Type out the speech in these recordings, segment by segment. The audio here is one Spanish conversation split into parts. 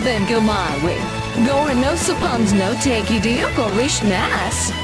Then go my way. Going no suppons no take you deal, Polish Nass.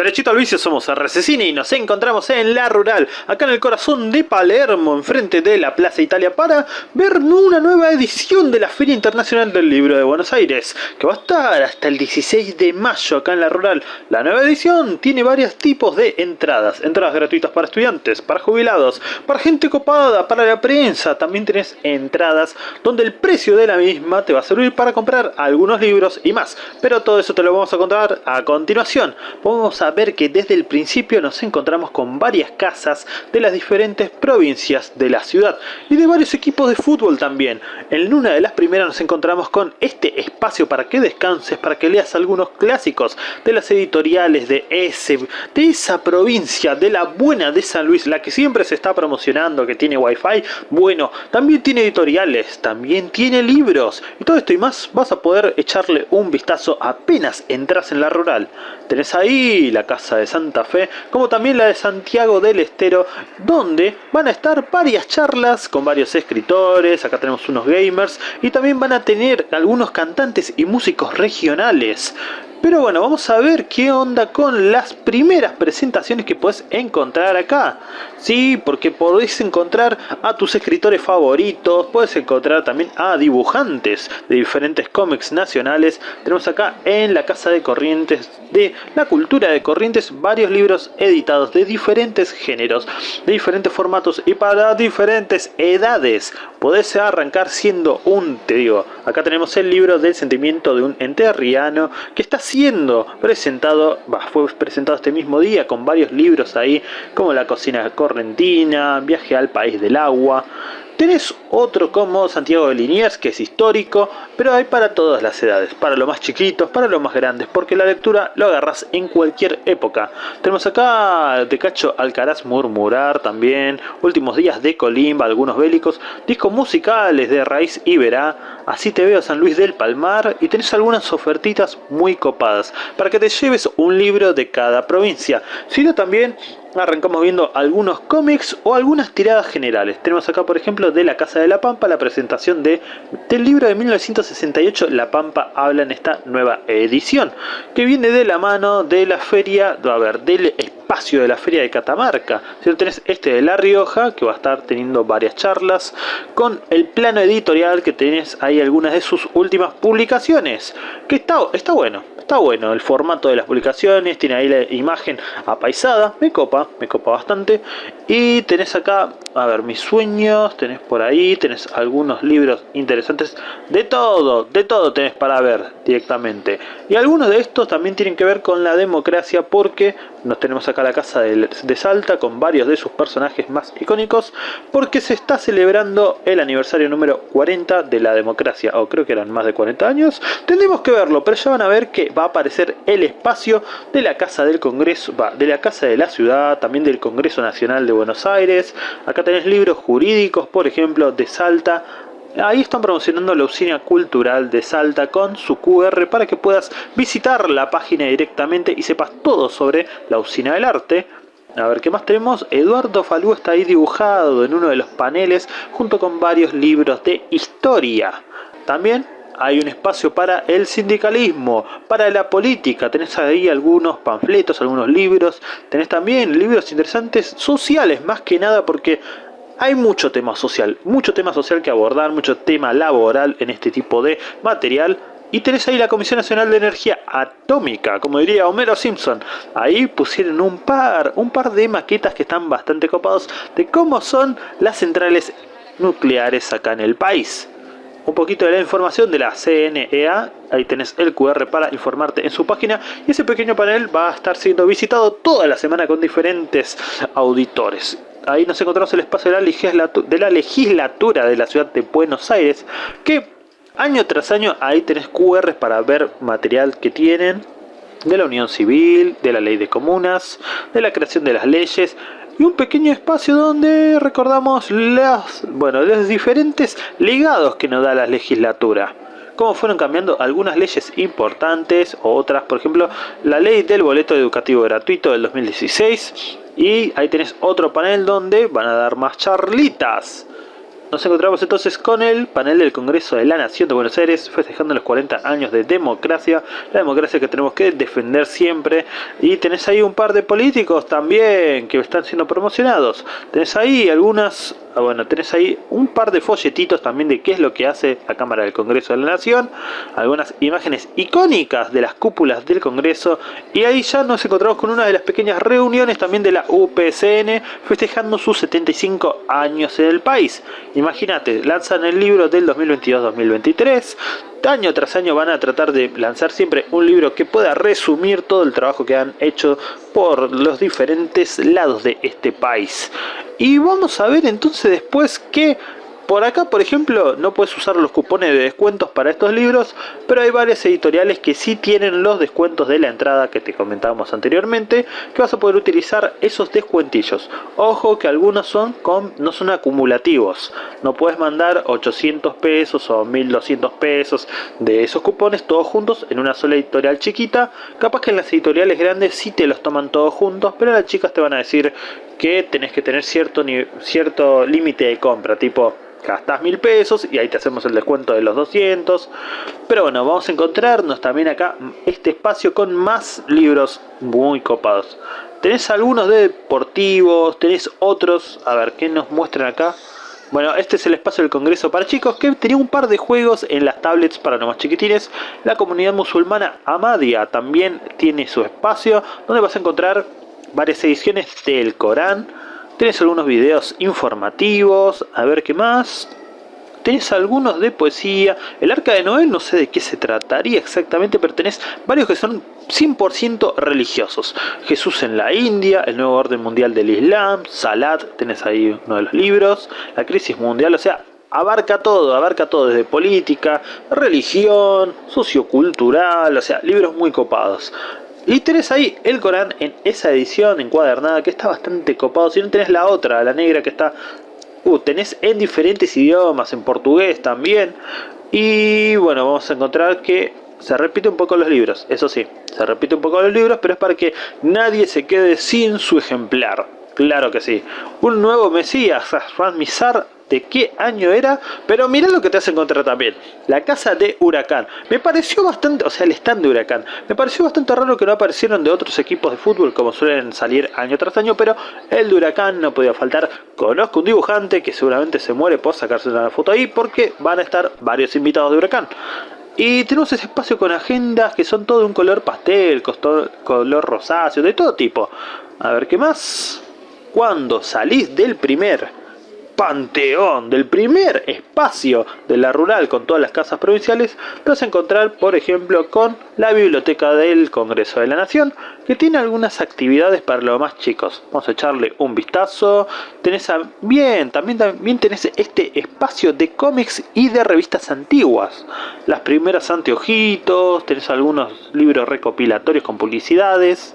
Derechito al vicio somos RCCine y nos encontramos en La Rural, acá en el corazón de Palermo, enfrente de la Plaza Italia, para ver una nueva edición de la Feria Internacional del Libro de Buenos Aires, que va a estar hasta el 16 de mayo acá en La Rural. La nueva edición tiene varios tipos de entradas, entradas gratuitas para estudiantes, para jubilados, para gente copada, para la prensa, también tenés entradas donde el precio de la misma te va a servir para comprar algunos libros y más, pero todo eso te lo vamos a contar a continuación. Vamos a ver que desde el principio nos encontramos con varias casas de las diferentes provincias de la ciudad y de varios equipos de fútbol también. En una de las primeras nos encontramos con este espacio para que descanses, para que leas algunos clásicos de las editoriales de ese, de esa provincia, de la buena de San Luis, la que siempre se está promocionando, que tiene wifi. Bueno, también tiene editoriales, también tiene libros y todo esto y más vas a poder echarle un vistazo apenas entras en la rural. Tenés ahí la Casa de Santa Fe, como también la de Santiago del Estero, donde van a estar varias charlas con varios escritores, acá tenemos unos gamers, y también van a tener algunos cantantes y músicos regionales. Pero bueno, vamos a ver qué onda con las primeras presentaciones que puedes encontrar acá. Sí, porque podés encontrar a tus escritores favoritos, puedes encontrar también a dibujantes de diferentes cómics nacionales. Tenemos acá en la Casa de Corrientes de la Cultura de Corrientes varios libros editados de diferentes géneros, de diferentes formatos y para diferentes edades. Podés arrancar siendo un, te digo, acá tenemos el libro del sentimiento de un enterriano que está siendo presentado, fue presentado este mismo día con varios libros ahí, como La cocina correntina, Viaje al país del agua, Tenés otro como Santiago de Liniers, que es histórico, pero hay para todas las edades, para los más chiquitos, para los más grandes, porque la lectura lo agarras en cualquier época. Tenemos acá de Cacho Alcaraz Murmurar también, Últimos días de Colimba, algunos bélicos, discos musicales de Raíz Iberá, Así te veo San Luis del Palmar, y tenés algunas ofertitas muy copadas, para que te lleves un libro de cada provincia, sino también arrancamos viendo algunos cómics o algunas tiradas generales. Tenemos acá por ejemplo de La Casa de la Pampa la presentación de, del libro de 1968 La Pampa habla en esta nueva edición que viene de la mano de la feria, a ver, del espacio de la feria de Catamarca. Si tenés este de La Rioja que va a estar teniendo varias charlas con el plano editorial que tenés ahí algunas de sus últimas publicaciones que está, está bueno, Está bueno el formato de las publicaciones, tiene ahí la imagen apaisada, me copa, me copa bastante. Y tenés acá, a ver, mis sueños, tenés por ahí, tenés algunos libros interesantes. De todo, de todo tenés para ver directamente. Y algunos de estos también tienen que ver con la democracia porque nos tenemos acá la casa de, de Salta con varios de sus personajes más icónicos porque se está celebrando el aniversario número 40 de la democracia, o creo que eran más de 40 años. Tendremos que verlo, pero ya van a ver que va a aparecer el espacio de la Casa del Congreso, de la Casa de la Ciudad, también del Congreso Nacional de Buenos Aires. Acá tenés libros jurídicos, por ejemplo, de Salta, Ahí están promocionando la usina cultural de Salta con su QR para que puedas visitar la página directamente y sepas todo sobre la usina del arte. A ver, ¿qué más tenemos? Eduardo Falú está ahí dibujado en uno de los paneles junto con varios libros de historia. También hay un espacio para el sindicalismo, para la política, tenés ahí algunos panfletos, algunos libros, tenés también libros interesantes sociales, más que nada porque hay mucho tema social, mucho tema social que abordar, mucho tema laboral en este tipo de material. Y tenés ahí la Comisión Nacional de Energía Atómica, como diría Homero Simpson. Ahí pusieron un par, un par de maquetas que están bastante copados de cómo son las centrales nucleares acá en el país un poquito de la información de la CNEA. Ahí tenés el QR para informarte en su página. Y ese pequeño panel va a estar siendo visitado toda la semana con diferentes auditores. Ahí nos encontramos el espacio de la, de la legislatura de la ciudad de Buenos Aires. Que año tras año ahí tenés QR para ver material que tienen. De la unión civil, de la ley de comunas, de la creación de las leyes y un pequeño espacio donde recordamos las, bueno, los diferentes legados que nos da la legislatura cómo fueron cambiando algunas leyes importantes, otras, por ejemplo, la ley del boleto educativo gratuito del 2016, y ahí tenés otro panel donde van a dar más charlitas. Nos encontramos entonces con el panel del Congreso de la Nación de Buenos Aires festejando los 40 años de democracia, la democracia que tenemos que defender siempre. Y tenés ahí un par de políticos también que están siendo promocionados, tenés ahí algunas Ah, bueno, tenés ahí un par de folletitos también de qué es lo que hace la Cámara del Congreso de la Nación, algunas imágenes icónicas de las cúpulas del Congreso. Y ahí ya nos encontramos con una de las pequeñas reuniones también de la UPCN festejando sus 75 años en el país. Imagínate, lanzan el libro del 2022-2023, año tras año van a tratar de lanzar siempre un libro que pueda resumir todo el trabajo que han hecho por los diferentes lados de este país. Y vamos a ver entonces después que por acá, por ejemplo, no puedes usar los cupones de descuentos para estos libros, pero hay varias editoriales que sí tienen los descuentos de la entrada que te comentábamos anteriormente, que vas a poder utilizar esos descuentillos. Ojo que algunos son con, no son acumulativos, no puedes mandar 800 pesos o 1200 pesos de esos cupones todos juntos en una sola editorial chiquita. Capaz que en las editoriales grandes sí te los toman todos juntos, pero las chicas te van a decir que tenés que tener cierto, cierto límite de compra, tipo gastas mil pesos y ahí te hacemos el descuento de los 200 pero bueno vamos a encontrarnos también acá este espacio con más libros muy copados. Tenés algunos de deportivos tenés otros a ver qué nos muestran acá bueno, este es el espacio del Congreso para chicos que tenía un par de juegos en las tablets para los más chiquitines. La comunidad musulmana Amadia también tiene su espacio donde vas a encontrar varias ediciones del Corán, Tenés algunos videos informativos, a ver qué más. Tenés algunos de poesía. El arca de Noel no sé de qué se trataría exactamente, pero tenés varios que son 100% religiosos. Jesús en la India, el nuevo orden mundial del Islam, Salat, tenés ahí uno de los libros, la crisis mundial, o sea, abarca todo, abarca todo desde política, religión, sociocultural, o sea, libros muy copados. Y tenés ahí el Corán en esa edición encuadernada que está bastante copado. Si no tenés la otra, la negra que está... Uh, tenés en diferentes idiomas, en portugués también. Y bueno, vamos a encontrar que se repite un poco los libros, eso sí, se repite un poco los libros, pero es para que nadie se quede sin su ejemplar. Claro que sí. Un nuevo Mesías, Ran Mizar, de qué año era, pero mira lo que te hace encontrar también. La casa de Huracán. Me pareció bastante, o sea, el stand de Huracán. Me pareció bastante raro que no aparecieron de otros equipos de fútbol como suelen salir año tras año, pero el de Huracán no podía faltar. Conozco un dibujante que seguramente se muere por sacarse una foto ahí porque van a estar varios invitados de Huracán. Y tenemos ese espacio con agendas que son todo de un color pastel, color rosáceo, de todo tipo. A ver qué más. Cuando salís del primer panteón del primer espacio de la rural con todas las casas provinciales, te vas a encontrar, por ejemplo, con la biblioteca del Congreso de la Nación, que tiene algunas actividades para los más chicos. Vamos a echarle un vistazo. Tenés bien, también, también tenés este espacio de cómics y de revistas antiguas. Las primeras anteojitos, tenés algunos libros recopilatorios con publicidades.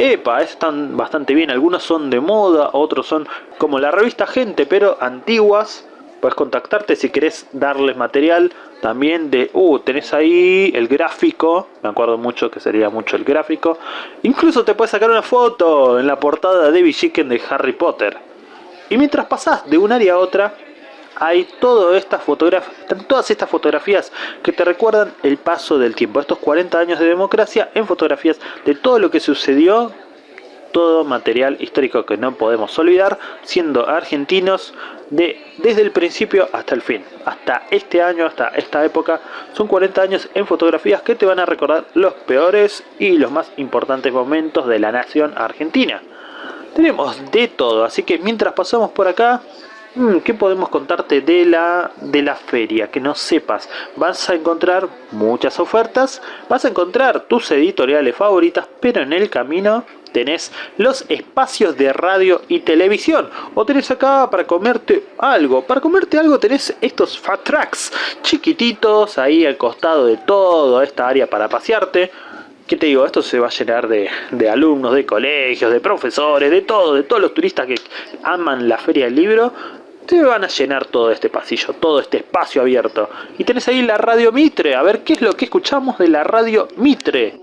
Epa, están bastante bien, algunos son de moda, otros son como la revista Gente, pero antiguas. Puedes contactarte si querés darles material también de, uh, tenés ahí el gráfico, me acuerdo mucho que sería mucho el gráfico. Incluso te puedes sacar una foto en la portada de Chicken de Harry Potter. Y mientras pasás de un área a otra, hay todas estas fotografías, todas estas fotografías que te recuerdan el paso del tiempo, estos 40 años de democracia en fotografías de todo lo que sucedió, todo material histórico que no podemos olvidar, siendo argentinos de, desde el principio hasta el fin, hasta este año, hasta esta época, son 40 años en fotografías que te van a recordar los peores y los más importantes momentos de la nación argentina. Tenemos de todo, así que mientras pasamos por acá, ¿Qué podemos contarte de la, de la feria? Que no sepas. Vas a encontrar muchas ofertas, vas a encontrar tus editoriales favoritas, pero en el camino tenés los espacios de radio y televisión. O tenés acá para comerte algo. Para comerte algo tenés estos fat tracks chiquititos ahí al costado de todo esta área para pasearte. ¿Qué te digo? Esto se va a llenar de, de, alumnos, de colegios, de profesores, de todo, de todos los turistas que aman la feria del libro te van a llenar todo este pasillo, todo este espacio abierto. Y tenés ahí la radio Mitre, a ver qué es lo que escuchamos de la radio Mitre.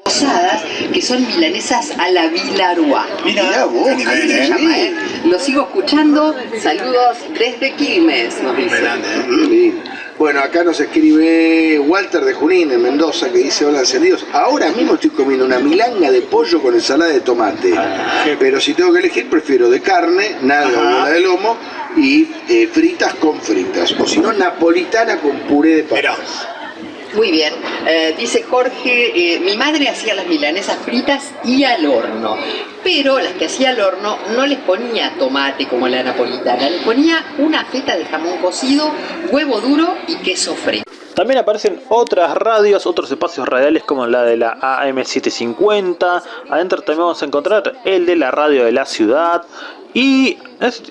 que son milanesas a la Vilarua. Mira, vos, se llama, ¿eh? Lo sigo escuchando, saludos desde Quilmes, nos dice. Bueno, acá nos escribe Walter de Junín, en Mendoza, que dice, hola encendidos, ahora mismo estoy comiendo una milanga de pollo con ensalada de tomate, ah, pero si tengo que elegir prefiero de carne, nada de lomo, y eh, fritas con fritas, o si no, napolitana con puré de papas. Muy bien. Eh, dice Jorge, eh, mi madre hacía las milanesas fritas y al horno, pero las que hacía al horno no les ponía tomate como la napolitana, les ponía una feta de jamón cocido, huevo duro y queso frito. También aparecen otras radios, otros espacios radiales como la de la AM750. Adentro también vamos a encontrar el de la radio de la ciudad. Y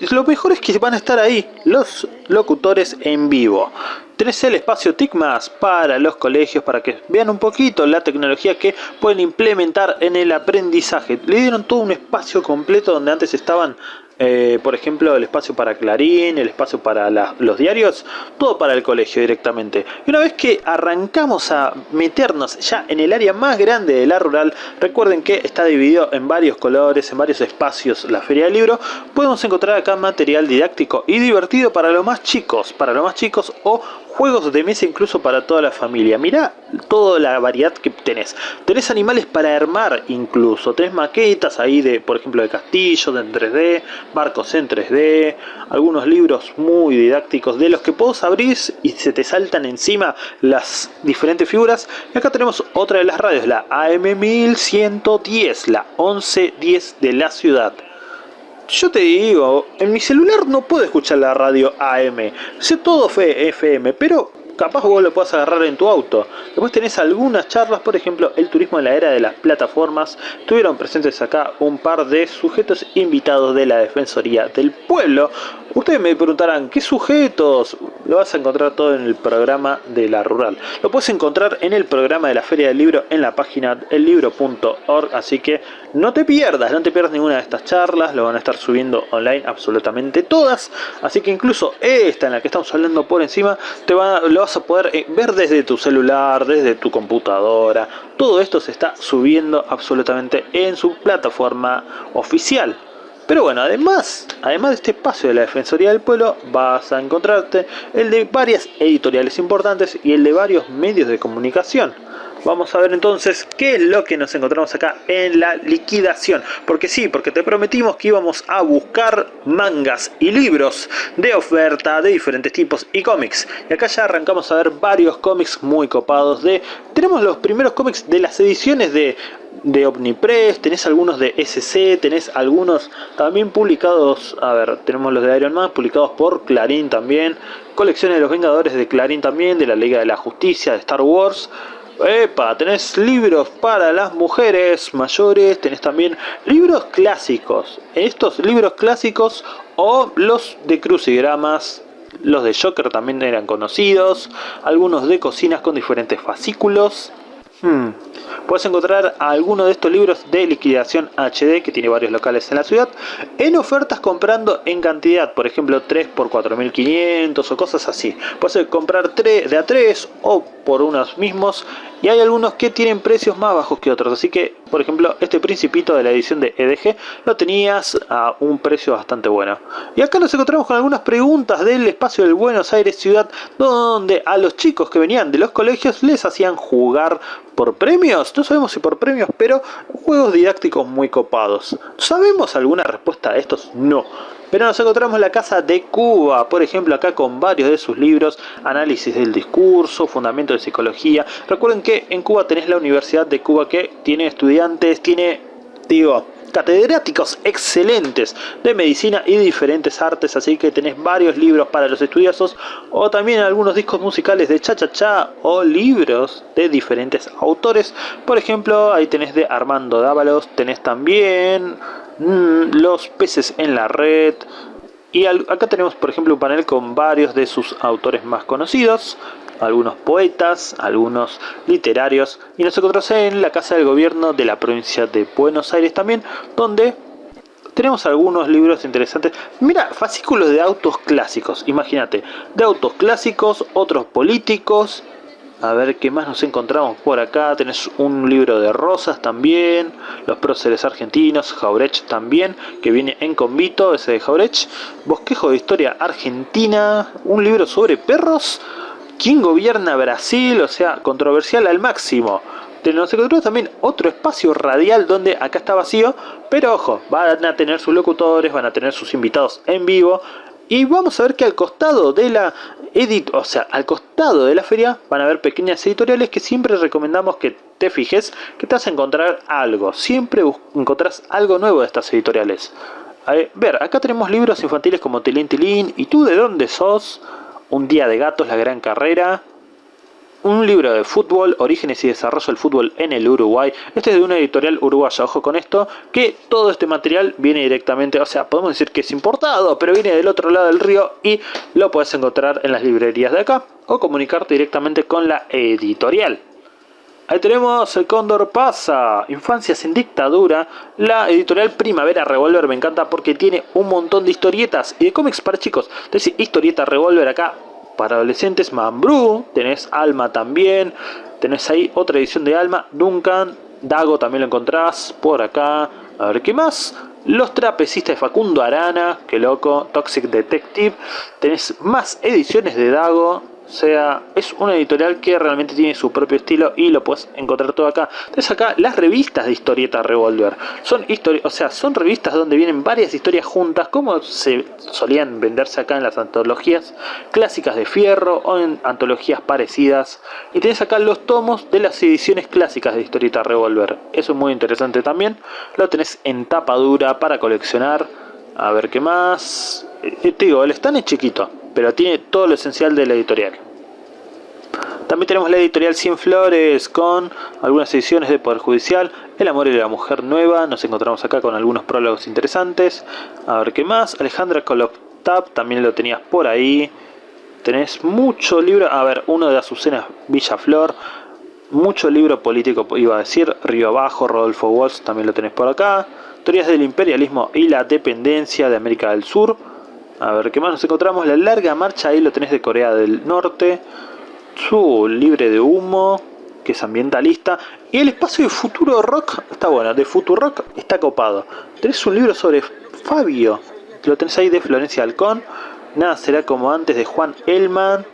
lo mejor es que van a estar ahí los locutores en vivo. Tenés el espacio TICMAS para los colegios para que vean un poquito la tecnología que pueden implementar en el aprendizaje. Le dieron todo un espacio completo donde antes estaban eh, por ejemplo, el espacio para Clarín, el espacio para los diarios, todo para el colegio directamente. Y una vez que arrancamos a meternos ya en el área más grande de la rural, recuerden que está dividido en varios colores, en varios espacios la feria del libro, podemos encontrar acá material didáctico y divertido para los más chicos, para los más chicos o juegos de mesa incluso para toda la familia. Mirá toda la variedad que tenés. Tenés animales para armar incluso. Tenés maquetas ahí de, por ejemplo, de castillos en 3D, barcos en 3D, algunos libros muy didácticos de los que puedes abrir y se te saltan encima las diferentes figuras. Y acá tenemos otra de las radios, la AM1110, la 1110 de la ciudad. Yo te digo, en mi celular no puedo escuchar la radio AM. Sé todo FM, pero capaz vos lo puedas agarrar en tu auto. Después tenés algunas charlas, por ejemplo, el turismo en la era de las plataformas. Tuvieron presentes acá un par de sujetos invitados de la Defensoría del Pueblo. Ustedes me preguntarán, ¿qué sujetos? Lo vas a encontrar todo en el programa de la rural. Lo puedes encontrar en el programa de la Feria del Libro en la página ellibro.org, así que no te pierdas, no te pierdas ninguna de estas charlas, lo van a estar subiendo online absolutamente todas, así que incluso esta en la que estamos hablando por encima, te va, lo vas a poder eh, ver desde tu celular, desde tu computadora, todo esto se está subiendo absolutamente en su plataforma oficial. Pero bueno, además, además de este espacio de la Defensoría del Pueblo, vas a encontrarte el de varias editoriales importantes y el de varios medios de comunicación. Vamos a ver entonces qué es lo que nos encontramos acá en la liquidación. Porque sí, porque te prometimos que íbamos a buscar mangas y libros de oferta de diferentes tipos y cómics. Y acá ya arrancamos a ver varios cómics muy copados de... Tenemos los primeros cómics de las ediciones de de Omnipress, tenés algunos de SC, tenés algunos también publicados, a ver, tenemos los de Iron Man publicados por Clarín también, colecciones de los Vengadores de Clarín también, de la Liga de la Justicia, de Star Wars, Epa, tenés libros para las mujeres mayores, tenés también libros clásicos. Estos libros clásicos o los de crucigramas, los de Joker también eran conocidos, algunos de cocinas con diferentes fascículos. Hmm. Puedes encontrar algunos de estos libros de liquidación HD, que tiene varios locales en la ciudad, en ofertas comprando en cantidad, por ejemplo 3 por 4500 o cosas así. Puedes comprar 3 de a 3 o por unos mismos y hay algunos que tienen precios más bajos que otros. Así que, por ejemplo, este principito de la edición de EDG lo tenías a un precio bastante bueno. Y acá nos encontramos con algunas preguntas del espacio del Buenos Aires Ciudad, donde a los chicos que venían de los colegios les hacían jugar por premios. No sabemos si por premios, pero juegos didácticos muy copados. ¿Sabemos alguna respuesta a estos? No. Pero nos encontramos en la Casa de Cuba, por ejemplo, acá con varios de sus libros, análisis del discurso, fundamento de psicología. Recuerden que en Cuba tenés la Universidad de Cuba que tiene estudiantes, tiene, digo, catedráticos excelentes de medicina y diferentes artes, así que tenés varios libros para los estudiosos o también algunos discos musicales de cha cha cha o libros de diferentes autores. Por ejemplo, ahí tenés de Armando Dávalos, tenés también Mm, los peces en la red. Y acá tenemos por ejemplo un panel con varios de sus autores más conocidos, algunos poetas, algunos literarios. Y nos encontramos en la Casa del Gobierno de la provincia de Buenos Aires también, donde tenemos algunos libros interesantes. Mira, fascículos de autos clásicos, imagínate, de autos clásicos, otros políticos. A ver qué más nos encontramos por acá. Tenés un libro de rosas también. Los próceres argentinos. Jaurecht también. Que viene en convito. Ese de Jaurecht. Bosquejo de historia argentina. Un libro sobre perros. ¿Quién gobierna Brasil? O sea, controversial al máximo. Nos encontramos también otro espacio radial donde acá está vacío, pero ojo, van a tener sus locutores, van a tener sus invitados en vivo. Y vamos a ver que al costado de la edit, o sea, al costado de la feria van a haber pequeñas editoriales que siempre recomendamos que te fijes, que te vas a encontrar algo. Siempre encontrás algo nuevo de estas editoriales. Ver, acá tenemos libros infantiles como Tilín Tilín, ¿y tú de dónde sos? Un día de gatos, la gran carrera, un libro de fútbol, orígenes y desarrollo del fútbol en el Uruguay. Este es de una editorial uruguaya, ojo con esto, que todo este material viene directamente, o sea, podemos decir que es importado, pero viene del otro lado del río y lo puedes encontrar en las librerías de acá o comunicarte directamente con la editorial. Ahí tenemos El Cóndor Pasa, Infancias en Dictadura, la editorial Primavera Revolver, me encanta porque tiene un montón de historietas y de cómics para chicos. Entonces, historieta Revolver acá, para adolescentes, Mambrú, tenés Alma también, tenés ahí otra edición de Alma, Duncan, Dago también lo encontrás por acá, a ver qué más. Los trapecistas de Facundo Arana, que loco, Toxic Detective, tenés más ediciones de Dago, sea, es una editorial que realmente tiene su propio estilo y lo puedes encontrar todo acá. Entonces acá las revistas de historieta Revolver. Son o sea, son revistas donde vienen varias historias juntas, como se solían venderse acá en las antologías clásicas de Fierro o en antologías parecidas. Y tenés acá los tomos de las ediciones clásicas de historieta Revolver. Eso es muy interesante también. Lo tenés en tapa dura para coleccionar. A ver qué más. Eh, te digo, el stand es chiquito pero tiene todo lo esencial de la editorial. También tenemos la editorial Cien Flores con algunas ediciones de Poder Judicial, El Amor y la Mujer Nueva, nos encontramos acá con algunos prólogos interesantes. A ver qué más, Alejandra Koloptab, también lo tenías por ahí. Tenés mucho libro, a ver, uno de Azucena Villaflor, mucho libro político iba a decir, Río Abajo, Rodolfo Walsh, también lo tenés por acá. Teorías del imperialismo y la dependencia de América del Sur, a ver, ¿qué más nos encontramos? La larga marcha, ahí lo tenés de Corea del Norte. Su libre de humo, que es ambientalista. Y el espacio de Futuro Rock está bueno, de Futuro Rock está copado. Tenés un libro sobre Fabio, lo tenés ahí de Florencia Halcón. Nada será como antes de Juan Elman.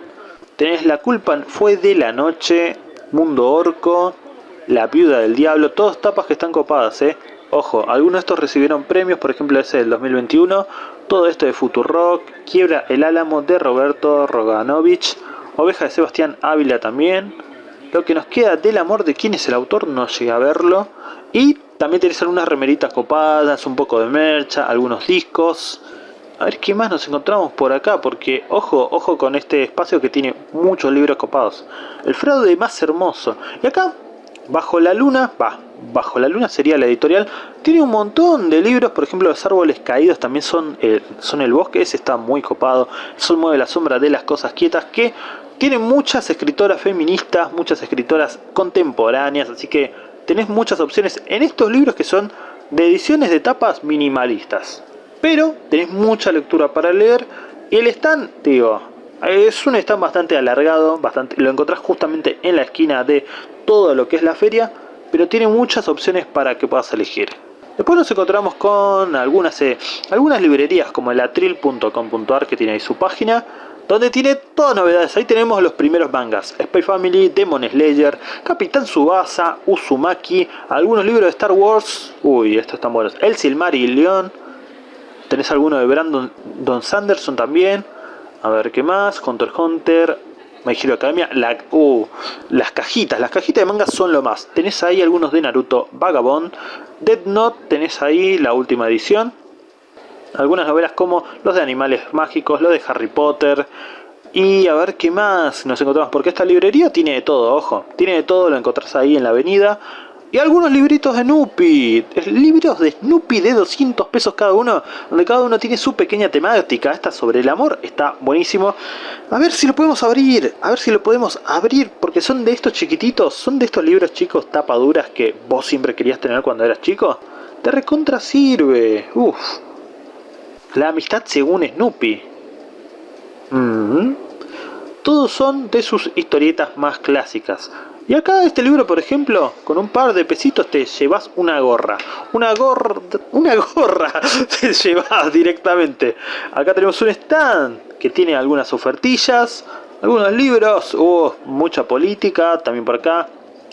Tenés La culpa fue de la noche, Mundo Orco, La viuda del diablo, todas tapas que están copadas, eh. Ojo, algunos de estos recibieron premios, por ejemplo ese del 2021, todo esto de Futurock, Quiebra el Álamo de Roberto Roganovich, Oveja de Sebastián Ávila también, lo que nos queda del amor de quién es el autor, no llegué a verlo, y también tenés algunas remeritas copadas, un poco de mercha, algunos discos, a ver qué más nos encontramos por acá, porque ojo, ojo con este espacio que tiene muchos libros copados. El fraude más hermoso. Y acá Bajo la Luna, va, Bajo la Luna sería la editorial, tiene un montón de libros, por ejemplo Los Árboles Caídos también son, eh, son el bosque, ese está muy copado, Son Mueve la Sombra de las Cosas Quietas, que tiene muchas escritoras feministas, muchas escritoras contemporáneas, así que tenés muchas opciones en estos libros que son de ediciones de tapas minimalistas. Pero tenés mucha lectura para leer. Y el stand, digo, es un stand bastante alargado, bastante, lo encontrás justamente en la esquina de todo lo que es la feria, pero tiene muchas opciones para que puedas elegir. Después nos encontramos con algunas, eh, algunas librerías como el atril.com.ar que tiene ahí su página, donde tiene todas novedades. Ahí tenemos los primeros mangas, Spy Family, Demon Slayer, Capitán Subasa, Uzumaki, algunos libros de Star Wars, uy, estos están buenos, El Silmarillion, tenés alguno de Brandon Don Sanderson también, a ver qué más, Hunter Hunter, My Hero Academia, la, uh, las cajitas, las cajitas de manga son lo más. Tenés ahí algunos de Naruto Vagabond, Dead Note, tenés ahí la última edición. Algunas novelas como los de animales mágicos, los de Harry Potter. Y a ver qué más nos encontramos, porque esta librería tiene de todo, ojo. Tiene de todo, lo encontrás ahí en la avenida. Y algunos libritos de Snoopy, libros de Snoopy de 200 pesos cada uno, donde cada uno tiene su pequeña temática. Esta sobre el amor está buenísimo. A ver si lo podemos abrir, a ver si lo podemos abrir, porque son de estos chiquititos, son de estos libros chicos tapaduras que vos siempre querías tener cuando eras chico. te recontra sirve. Uf. La amistad según Snoopy. Mm. Todos son de sus historietas más clásicas. Y acá este libro, por ejemplo, con un par de pesitos te llevas una gorra. Una gorra... Una gorra te llevas directamente. Acá tenemos un stand que tiene algunas ofertillas, algunos libros, hubo mucha política, también por acá.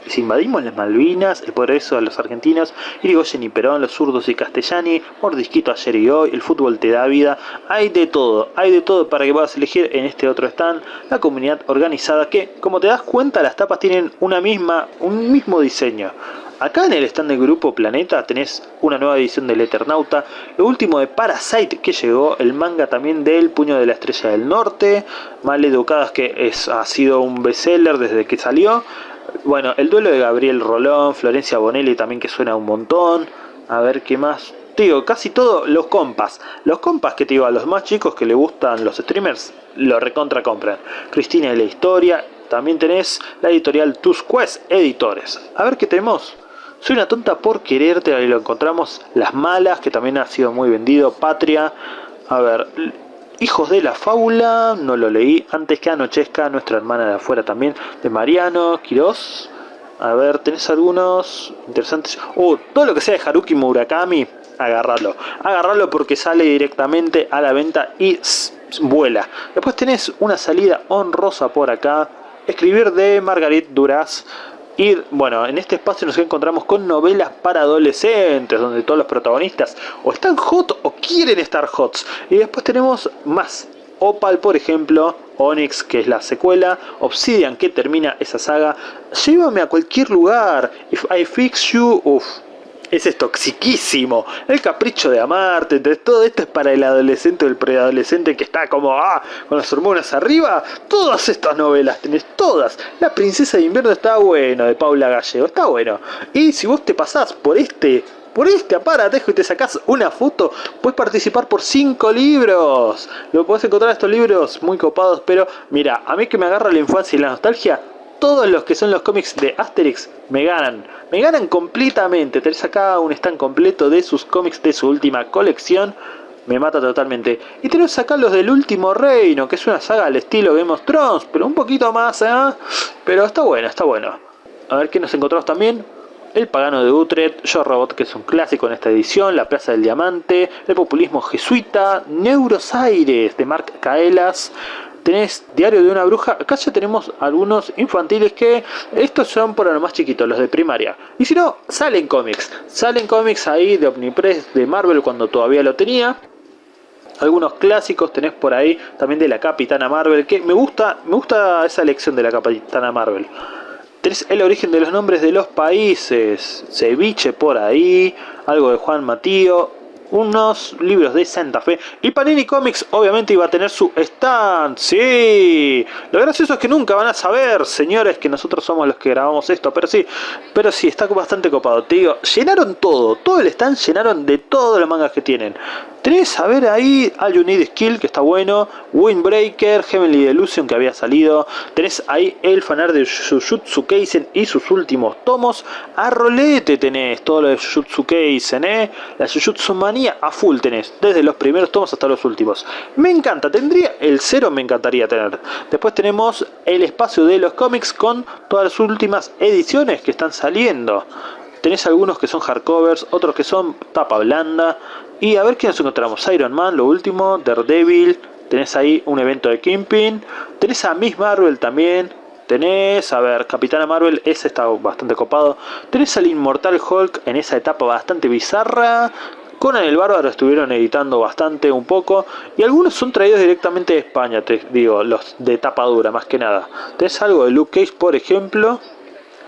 Si invadimos las Malvinas, el progreso de los argentinos, Irigoyen y Perón, los zurdos y castellani, Mordisquito ayer y hoy, el fútbol te da vida, hay de todo, hay de todo para que puedas elegir en este otro stand, la comunidad organizada que, como te das cuenta, las tapas tienen una misma, un mismo diseño. Acá en el stand del grupo Planeta tenés una nueva edición del Eternauta, lo último de Parasite que llegó, el manga también del Puño de la Estrella del Norte, Mal Educadas que es, ha sido un bestseller desde que salió, bueno, el duelo de Gabriel Rolón, Florencia Bonelli también que suena un montón, a ver qué más, digo, casi todo, los compas. Los compas que te digo, a los más chicos que le gustan los streamers, lo recontra compran. Cristina y la historia, también tenés la editorial Tus Quest Editores. A ver qué tenemos. Soy una tonta por quererte, ahí lo encontramos. Las malas, que también ha sido muy vendido. Patria. A ver, Hijos de la Fábula, no lo leí. Antes que anochezca, nuestra hermana de afuera también. De Mariano, Quiroz. A ver, ¿tenés algunos interesantes? Oh, todo lo que sea de Haruki Murakami, agarrarlo. Agarrarlo porque sale directamente a la venta y vuela. Después tenés una salida honrosa por acá. Escribir de Margarit Duras. Y bueno, en este espacio nos encontramos con novelas para adolescentes, donde todos los protagonistas o están hot o quieren estar hot. Y después tenemos más. Opal, por ejemplo, Onyx, que es la secuela, Obsidian, que termina esa saga. Llévame a cualquier lugar. If I fix you, uff, ese es toxiquísimo. El capricho de amarte, entonces todo esto es para el adolescente o el preadolescente que está como, ah, con las hormonas arriba. Todas estas novelas, tenés todas. La princesa de invierno está bueno, de Paula Gallego, está bueno. Y si vos te pasás por este por este aparatejo y te sacás una foto, puedes participar por 5 libros. Lo podés encontrar estos libros muy copados, pero mira, a mí que me agarra la infancia y la nostalgia, todos los que son los cómics de Asterix me ganan. Me ganan completamente. Tenés acá un stand completo de sus cómics de su última colección. Me mata totalmente. Y tenés acá los del último reino, que es una saga al estilo Game of Thrones, pero un poquito más, ¿eh? Pero está bueno, está bueno. A ver qué nos encontramos también. El pagano de Utrecht, Yo Robot, que es un clásico en esta edición, La Plaza del Diamante, El populismo jesuita, Neurosaires de Mark Kaelas, tenés Diario de una bruja, acá ya tenemos algunos infantiles que estos son por lo más chiquitos, los de primaria. Y si no, salen cómics, salen cómics ahí de Omnipress, de Marvel cuando todavía lo tenía. Algunos clásicos tenés por ahí, también de la Capitana Marvel, que me gusta, me gusta esa elección de la Capitana Marvel. Tenés el origen de los nombres de los países, Ceviche por ahí, algo de Juan Matío, unos libros de Santa Fe. Y Panini Comics obviamente iba a tener su stand, sí, lo gracioso es que nunca van a saber, señores, que nosotros somos los que grabamos esto, pero sí, pero sí, está bastante copado, te digo, llenaron todo, todo el stand llenaron de todos los mangas que tienen, tenés a ver ahí All You Need Skill, que está bueno, Windbreaker, Heavenly Delusion, que había salido, tenés ahí el fanar de Jujutsu Kaisen y sus últimos tomos, a rolete tenés todo lo de Jujutsu Kaisen, eh, la Jujutsu Mania a full tenés, desde los primeros tomos hasta los últimos. Me encanta, tendría el cero, me encantaría tener. Después tenemos el espacio de los cómics con todas las últimas ediciones que están saliendo. Tenés algunos que son hardcovers, otros que son tapa blanda. Y a ver qué nos encontramos. Iron Man, lo último, Daredevil. Tenés ahí un evento de Kingpin. Tenés a Miss Marvel también. Tenés, a ver, Capitana Marvel, ese está bastante copado. Tenés al Inmortal Hulk en esa etapa bastante bizarra. Conan el Bárbaro estuvieron editando bastante, un poco, y algunos son traídos directamente de España, te digo, los de tapa dura más que nada. Tenés algo de Luke Cage, por ejemplo,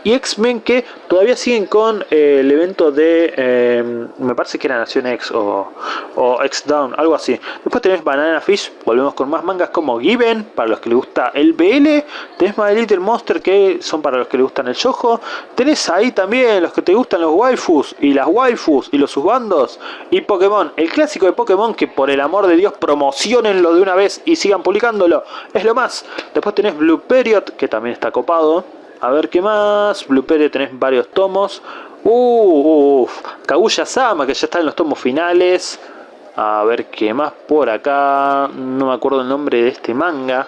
y X-Men que todavía siguen con eh, el evento de, eh, me parece que era Nación X o, o X-Down, algo así. Después tenés Banana Fish, volvemos con más mangas como Given, para los que les gusta el BL. Tenés My Little Monster, que son para los que les gustan el yojo. Tenés ahí también los que te gustan los waifus y las waifus y los subbandos. Y Pokémon, el clásico de Pokémon que por el amor de Dios promocionenlo de una vez y sigan publicándolo. Es lo más. Después tenés Blue Period, que también está copado. A ver qué más. Blue tenés varios tomos. Uh, uff, Kaguya-sama, que ya está en los tomos finales. A ver qué más por acá. No me acuerdo el nombre de este manga.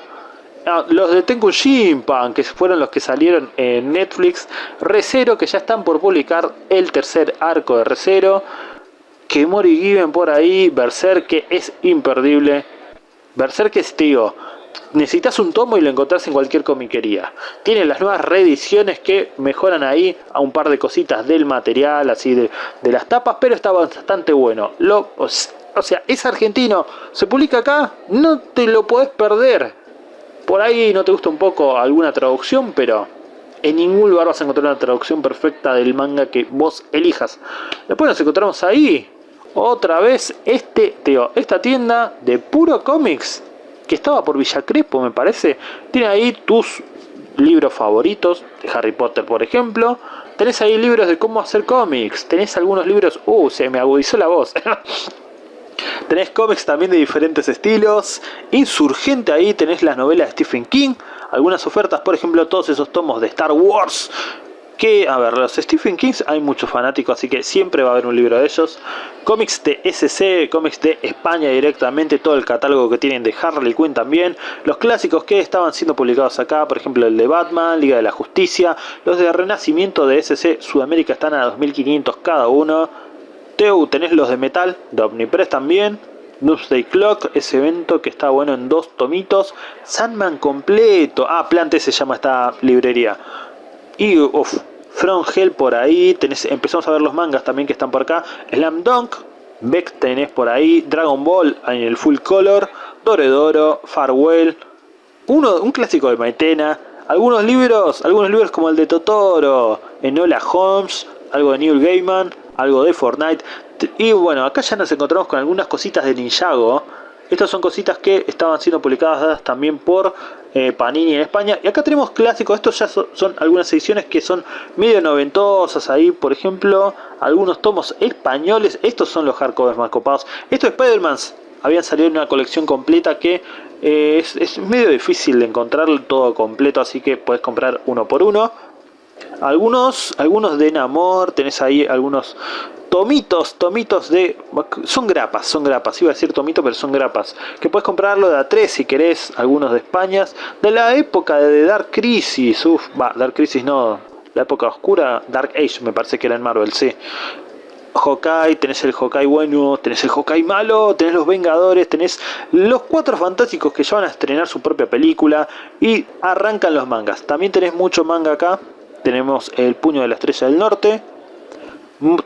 Ah, los de Tenku Shinpan, que fueron los que salieron en Netflix. Recero, que ya están por publicar el tercer arco de Recero. Que Mori Given por ahí. Berserk, que es imperdible. Berserk es, tío, necesitas un tomo y lo encontrás en cualquier comiquería. Tiene las nuevas reediciones que mejoran ahí a un par de cositas del material, así de, las tapas, pero está bastante bueno. Lo, o sea, es argentino, se publica acá, no te lo podés perder. Por ahí no te gusta un poco alguna traducción, pero en ningún lugar vas a encontrar una traducción perfecta del manga que vos elijas. Después nos encontramos ahí, otra vez, este, tío, esta tienda de puro cómics que estaba por Villa Crespo, me parece. Tiene ahí tus libros favoritos, de Harry Potter, por ejemplo. Tenés ahí libros de cómo hacer cómics. Tenés algunos libros... Uh, se me agudizó la voz. tenés cómics también de diferentes estilos. Insurgente ahí tenés las novelas de Stephen King. Algunas ofertas, por ejemplo, todos esos tomos de Star Wars que, a ver, los Stephen Kings hay muchos fanáticos, así que siempre va a haber un libro de ellos. Cómics de SC, cómics de España directamente, todo el catálogo que tienen de Harley Quinn también. Los clásicos que estaban siendo publicados acá, por ejemplo el de Batman, Liga de la Justicia. Los de Renacimiento de SC Sudamérica están a 2500 cada uno. Teu, tenés los de Metal, de Omnipress también. Doomsday Clock, ese evento que está bueno en dos tomitos. Sandman completo. Ah, Plante se llama esta librería. Y, uff, From Hell por ahí, tenés, empezamos a ver los mangas también que están por acá, Slam Dunk, Beck tenés por ahí, Dragon Ball en el full color, Doredoro, Farewell, uno, un clásico de Maitena, algunos libros, algunos libros como el de Totoro, Enola Holmes, algo de Neil Gaiman, algo de Fortnite, y bueno, acá ya nos encontramos con algunas cositas de Ninjago, estas son cositas que estaban siendo publicadas también por eh, Panini en España. Y acá tenemos clásicos, estos ya son, algunas ediciones que son medio noventosas ahí, por ejemplo, algunos tomos españoles. Estos son los hardcovers más copados. Estos Spider-Man habían salido en una colección completa que eh, es, es, medio difícil de encontrar todo completo, así que puedes comprar uno por uno. Algunos, algunos de Namor, tenés ahí algunos tomitos, tomitos de... Son grapas, son grapas, iba a decir tomito, pero son grapas. Que puedes comprarlo de A3 si querés, algunos de España. De la época de Dark Crisis, uff, va, Dark Crisis no, la época oscura, Dark Age me parece que era en Marvel, sí. Hawkeye, tenés el Hawkeye bueno, tenés el Hawkeye malo, tenés los Vengadores, tenés los Cuatro Fantásticos que ya van a estrenar su propia película y arrancan los mangas. También tenés mucho manga acá, tenemos el Puño de la Estrella del Norte,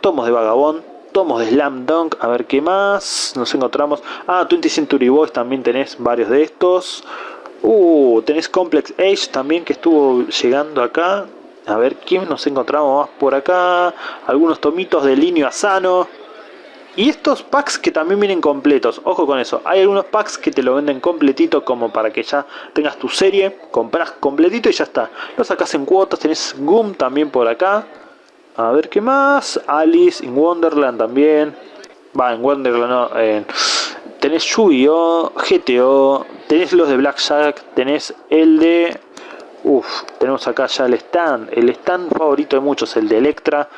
tomos de Vagabond, tomos de Slam Dunk, a ver qué más nos encontramos. Ah, 20 Century Boys también tenés varios de estos. Uh, tenés Complex Age también que estuvo llegando acá. A ver quién nos encontramos más por acá. Algunos tomitos de Linio Asano. Y estos packs que también vienen completos, ojo con eso, hay algunos packs que te lo venden completito como para que ya tengas tu serie, compras completito y ya está. Lo sacas en cuotas, tenés Goom también por acá. A ver qué más. Alice in Wonderland también. Va, en Wonderland no. tenés Yu-Gi-Oh! GTO. Tenés los de Black Jack. Tenés el de... Uf, tenemos acá ya el stand. El stand favorito de muchos, el de Electra.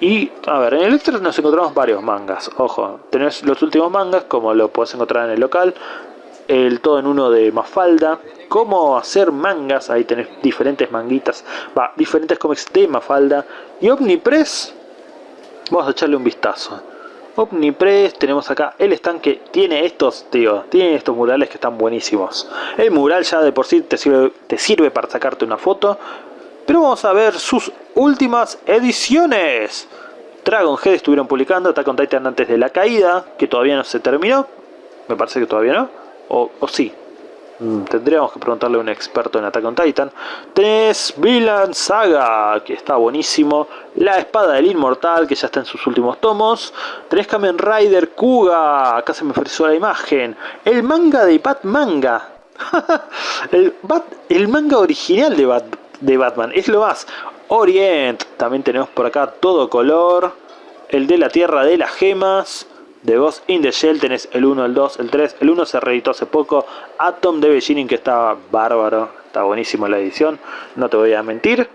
Y, a ver, en Electra nos encontramos varios mangas. Ojo, tenés los últimos mangas, como lo podés encontrar en el local. El todo en uno de Mafalda cómo hacer mangas, ahí tenés diferentes manguitas, va, diferentes cómics de Mafalda. Y Omnipress, vamos a echarle un vistazo. Omnipress, tenemos acá el stand que tiene estos, tío, tiene estos murales que están buenísimos. El mural ya de por sí te sirve para sacarte una foto. Pero vamos a ver sus últimas ediciones. Dragon Head estuvieron publicando Attack on Titan antes de la caída, que todavía no se terminó. Me parece que todavía no. O, sí, Mm, tendríamos que preguntarle a un experto en Attack on Titan. Tenés Villain Saga, que está buenísimo. La Espada del Inmortal, que ya está en sus últimos tomos. Tenés Kamen Rider Kuga, acá se me ofreció la imagen. El manga de Bat Manga. el, el, manga original de, Bat, de Batman, es lo más. Orient, también tenemos por acá todo color. El de la Tierra de las Gemas. De Ghost in the Shell tenés el 1, el 2, el 3. El 1 se reeditó hace poco. Atom de Beginning que estaba bárbaro. Está buenísimo la edición. No te voy a mentir.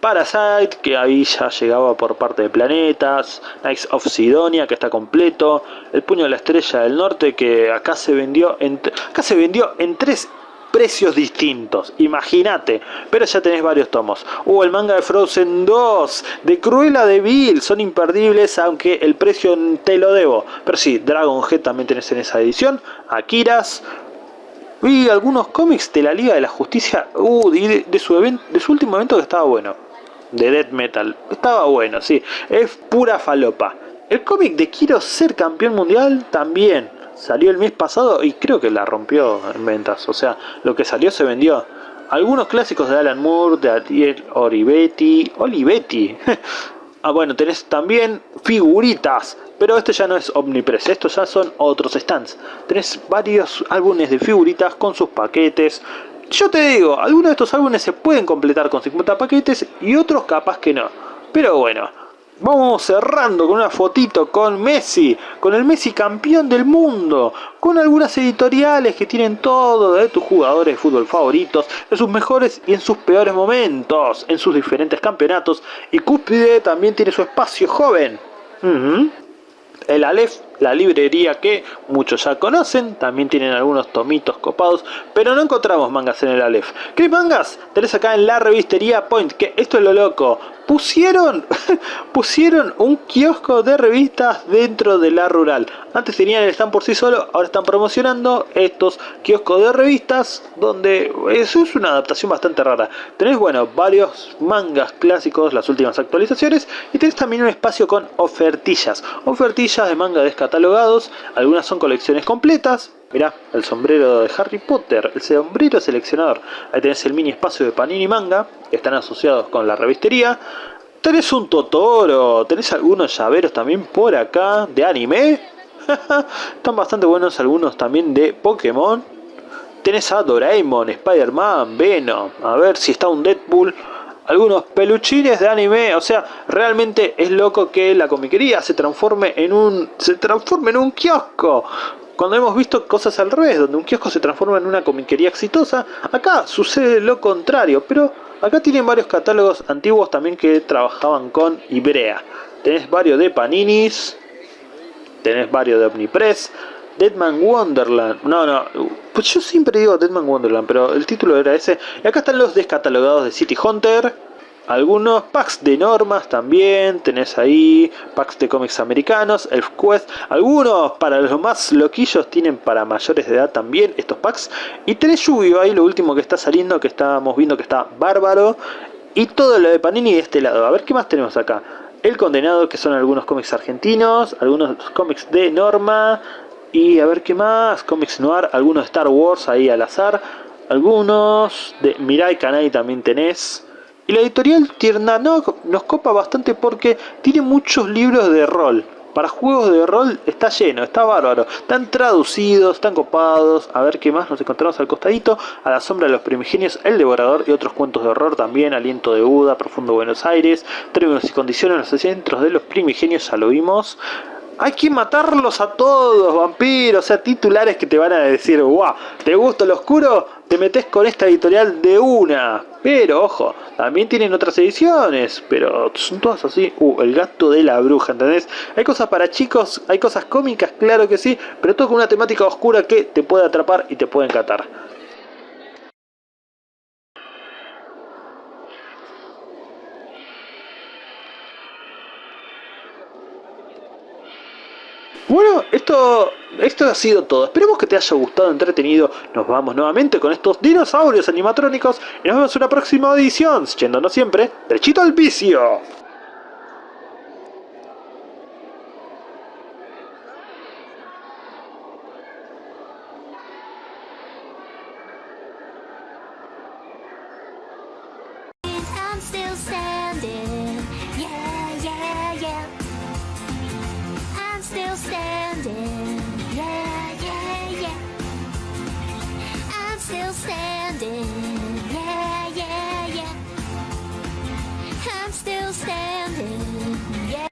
Parasite, que ahí ya llegaba por parte de planetas, Knights of Sidonia, que está completo, El Puño de la Estrella del Norte, que acá se vendió en, acá se vendió en tres precios distintos, imagínate, pero ya tenés varios tomos. Hubo el manga de Frozen 2, de Cruella de Vil, son imperdibles, aunque el precio te lo debo. Pero sí, Dragon Head también tenés en esa edición, Akiras, y algunos cómics de la Liga de la Justicia, uh, de, su de su último evento que estaba bueno de Death Metal. Estaba bueno, sí. Es pura falopa. El cómic de Quiero ser campeón mundial también salió el mes pasado y creo que la rompió en ventas. O sea, lo que salió se vendió. Algunos clásicos de Alan Moore, de Ariel Olivetti. Olivetti. ah, bueno, tenés también figuritas. Pero esto ya no es Omnipress, estos ya son otros stands. Tenés varios álbumes de figuritas con sus paquetes, yo te digo, algunos de estos álbumes se pueden completar con 50 paquetes y otros capaz que no. Pero bueno, vamos cerrando con una fotito con Messi, con el Messi campeón del mundo, con algunas editoriales que tienen todo de tus jugadores de fútbol favoritos, en sus mejores y en sus peores momentos, en sus diferentes campeonatos. Y Cúspide también tiene su espacio joven. El Aleph la librería que muchos ya conocen, también tienen algunos tomitos copados, pero no encontramos mangas en el Aleph. ¿Qué mangas? Tenés acá en la revistería Point, que esto es lo loco, pusieron, pusieron un kiosco de revistas dentro de la rural. Antes tenían el stand por sí solo, ahora están promocionando estos kioscos de revistas, donde eso es una adaptación bastante rara. Tenés, bueno, varios mangas clásicos, las últimas actualizaciones, y tenés también un espacio con ofertillas, ofertillas de manga descargado catalogados, algunas son colecciones completas. Mirá, el sombrero de Harry Potter, el sombrero seleccionador. Ahí tenés el mini espacio de Panini Manga, que están asociados con la revistería. Tenés un Totoro, tenés algunos llaveros también por acá de anime. Están bastante buenos algunos también de Pokémon. Tenés a Doraemon, Spider-Man, Venom. A ver si está un Deadpool algunos peluchines de anime, o sea, realmente es loco que la comiquería se transforme en un se transforme en un kiosco. Cuando hemos visto cosas al revés, donde un kiosco se transforma en una comiquería exitosa, acá sucede lo contrario, pero acá tienen varios catálogos antiguos también que trabajaban con Ibrea. Tenés varios de Paninis, tenés varios de Omnipress, Deadman Wonderland. No, no. Pues yo siempre digo Deadman Wonderland, pero el título era ese. Y acá están los descatalogados de City Hunter. Algunos packs de normas también, tenés ahí packs de cómics americanos, Elf Quest, algunos para los más loquillos tienen para mayores de edad también estos packs. Y tenés Yu-Gi-Oh! ahí lo último que está saliendo, que estábamos viendo que está bárbaro. Y todo lo de Panini de este lado. A ver qué más tenemos acá. El Condenado, que son algunos cómics argentinos, algunos cómics de norma, y a ver qué más, Comics Noir, algunos Star Wars ahí al azar, algunos de Mirai Kanai también tenés. Y la editorial Tierna no, nos copa bastante porque tiene muchos libros de rol. Para juegos de rol está lleno, está bárbaro. Están traducidos, están copados. A ver qué más nos encontramos al costadito. A la sombra de los primigenios, El Devorador y otros cuentos de horror también. Aliento de Buda, Profundo Buenos Aires. Términos y condiciones, los centros de los primigenios, ya lo vimos. Hay que matarlos a todos, vampiros, o sea, titulares que te van a decir, guau, ¿te gusta lo oscuro? Te metes con esta editorial de una. Pero, ojo, también tienen otras ediciones, pero son todas así. Uh, el gato de la bruja, ¿entendés? Hay cosas para chicos, hay cosas cómicas, claro que sí, pero todo con una temática oscura que te puede atrapar y te puede encantar. Bueno, esto, esto ha sido todo. Esperemos que te haya gustado, entretenido. Nos vamos nuevamente con estos dinosaurios animatrónicos y nos vemos en una próxima edición, yéndonos siempre derechito al vicio.